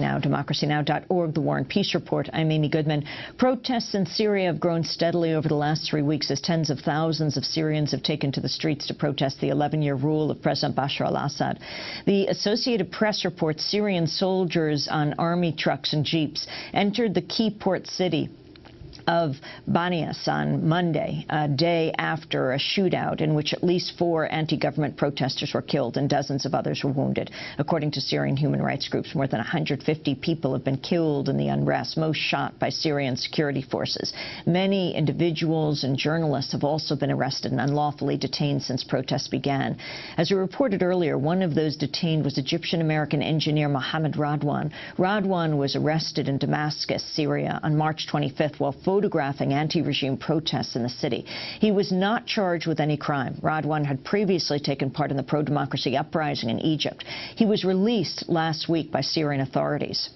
Now, democracynow.org, the War and Peace Report. I'm Amy Goodman. Protests in Syria have grown steadily over the last three weeks as tens of thousands of Syrians have taken to the streets to protest the 11-year rule of President Bashar al-Assad. The Associated Press reports Syrian soldiers on army trucks and jeeps entered the key port city of Banias on Monday, a day after a shootout in which at least four anti-government protesters were killed and dozens of others were wounded. According to Syrian human rights groups, more than 150 people have been killed in the unrest, most shot by Syrian security forces. Many individuals and journalists have also been arrested and unlawfully detained since protests began. As we reported earlier, one of those detained was Egyptian-American engineer Mohammed Radwan. Radwan was arrested in Damascus, Syria on March 25th while photographing anti-regime protests in the city. He was not charged with any crime. Radwan had previously taken part in the pro-democracy uprising in Egypt. He was released last week by Syrian authorities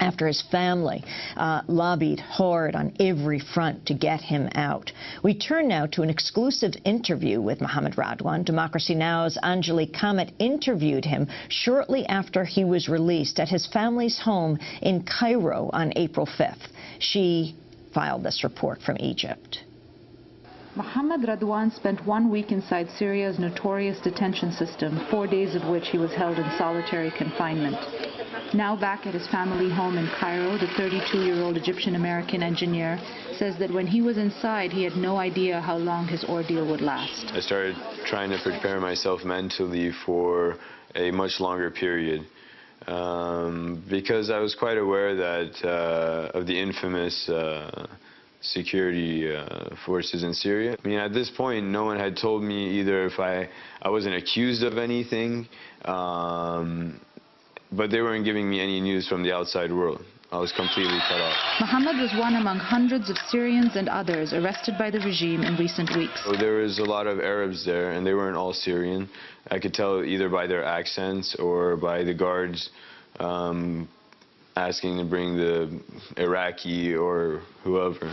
after his family uh, lobbied hard on every front to get him out. We turn now to an exclusive interview with Mohammed Radwan. Democracy Now!'s Anjali Kamat interviewed him shortly after he was released at his family's home in Cairo on April 5th. She filed this report from Egypt. Mohammed Radwan spent one week inside Syria's notorious detention system, four days of which he was held in solitary confinement. Now back at his family home in Cairo, the 32-year-old Egyptian-American engineer says that when he was inside, he had no idea how long his ordeal would last. I started trying to prepare myself mentally for a much longer period. Um, because I was quite aware that uh, of the infamous uh, security uh, forces in Syria. I mean, at this point, no one had told me either if I, I wasn't accused of anything, um, but they weren't giving me any news from the outside world. I was completely cut off. Mohammed was one among hundreds of Syrians and others arrested by the regime in recent weeks. So there was a lot of Arabs there, and they weren't all Syrian. I could tell either by their accents or by the guards um, asking to bring the Iraqi or whoever.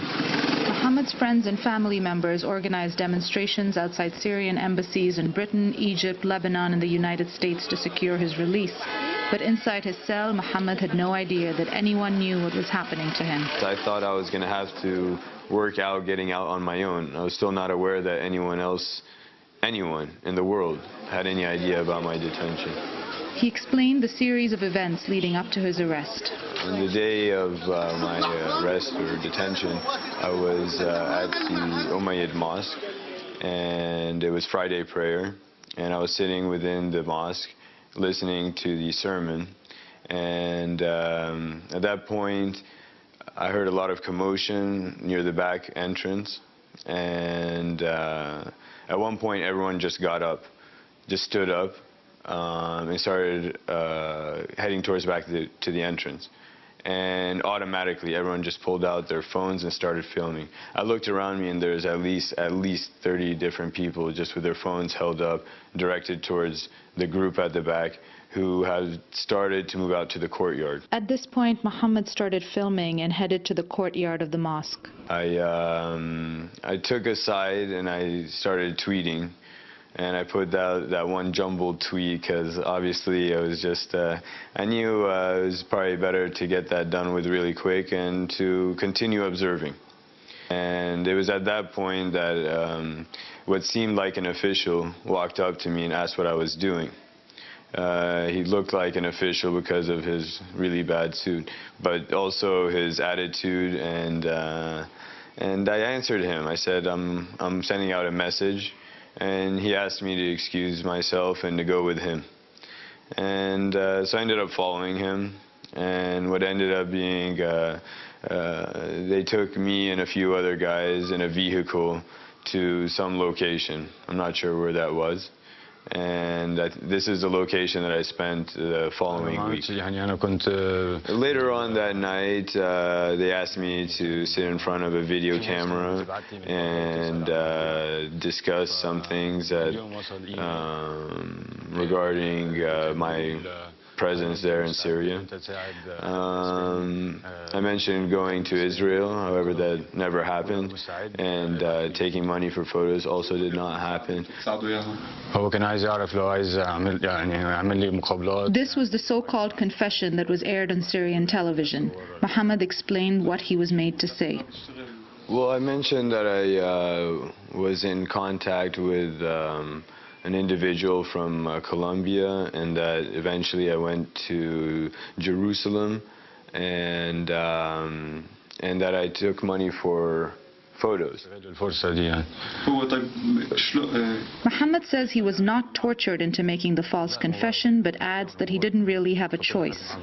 Mohammed's friends and family members organized demonstrations outside Syrian embassies in Britain, Egypt, Lebanon, and the United States to secure his release. But inside his cell, Mohammed had no idea that anyone knew what was happening to him. I thought I was going to have to work out getting out on my own. I was still not aware that anyone else, anyone in the world, had any idea about my detention. He explained the series of events leading up to his arrest. On the day of uh, my uh, arrest or detention, I was uh, at the Umayyad Mosque, and it was Friday prayer, and I was sitting within the mosque, listening to the sermon. And um, at that point, I heard a lot of commotion near the back entrance. And uh, at one point, everyone just got up, just stood up, um, and started uh, heading towards back to the, to the entrance and automatically everyone just pulled out their phones and started filming. I looked around me and there's at least at least 30 different people just with their phones held up directed towards the group at the back who had started to move out to the courtyard. At this point, Mohammed started filming and headed to the courtyard of the mosque. I, um, I took a side and I started tweeting and I put that that one jumbled tweet because obviously it was just uh, I knew uh, it was probably better to get that done with really quick and to continue observing. And it was at that point that um, what seemed like an official walked up to me and asked what I was doing. Uh, he looked like an official because of his really bad suit, but also his attitude and uh, and I answered him. I said, I'm I'm sending out a message and he asked me to excuse myself and to go with him. And uh, so I ended up following him, and what ended up being, uh, uh, they took me and a few other guys in a vehicle to some location. I'm not sure where that was and this is the location that I spent the following week. Later on that night, uh, they asked me to sit in front of a video camera and uh, discuss some things that um, regarding uh, my presence there in Syria. Um, I mentioned going to Israel, however, that never happened, and uh, taking money for photos also did not happen. This was the so-called confession that was aired on Syrian television. Mohammed explained what he was made to say. Well, I mentioned that I uh, was in contact with um, an individual from uh, Colombia, and that eventually I went to Jerusalem, and um, and that I took money for photos. Mohammed says he was not tortured into making the false confession, but adds that he didn't really have a choice.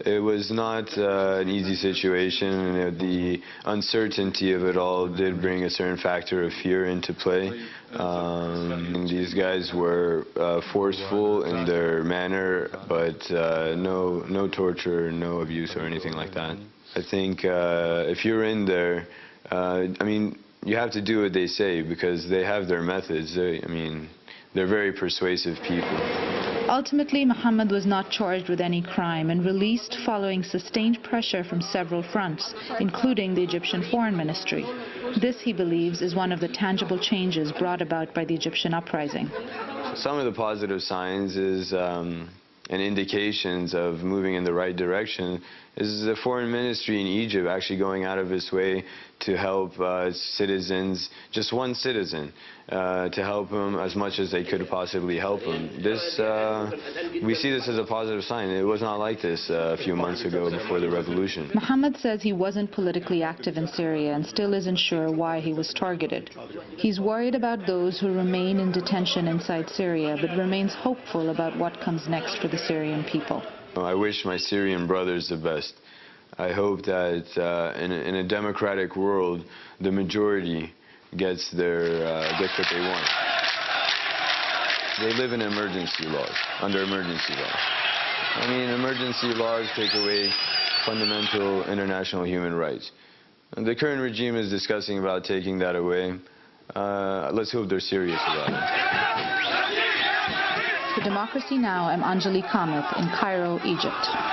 It was not uh, an easy situation, and uh, the uncertainty of it all did bring a certain factor of fear into play. Um, these guys were uh, forceful in their manner, but uh, no, no torture, no abuse or anything like that. I think uh, if you're in there, uh, I mean, you have to do what they say because they have their methods. They, I mean, they're very persuasive people. Ultimately, Muhammad was not charged with any crime and released following sustained pressure from several fronts, including the Egyptian Foreign Ministry. This, he believes, is one of the tangible changes brought about by the Egyptian uprising. Some of the positive signs is um, and indications of moving in the right direction is the foreign ministry in Egypt actually going out of its way to help uh, citizens, just one citizen, uh, to help him as much as they could possibly help him. This, uh, we see this as a positive sign. It was not like this uh, a few months ago before the revolution. Muhammad says he wasn't politically active in Syria and still isn't sure why he was targeted. He's worried about those who remain in detention inside Syria, but remains hopeful about what comes next for the Syrian people. I wish my Syrian brothers the best. I hope that uh, in, a, in a democratic world, the majority gets their uh, gets what they want. They live in emergency laws, under emergency laws. I mean, emergency laws take away fundamental international human rights. The current regime is discussing about taking that away. Uh, let's hope they're serious about it. Democracy Now!, I'm Anjali Kamat in Cairo, Egypt.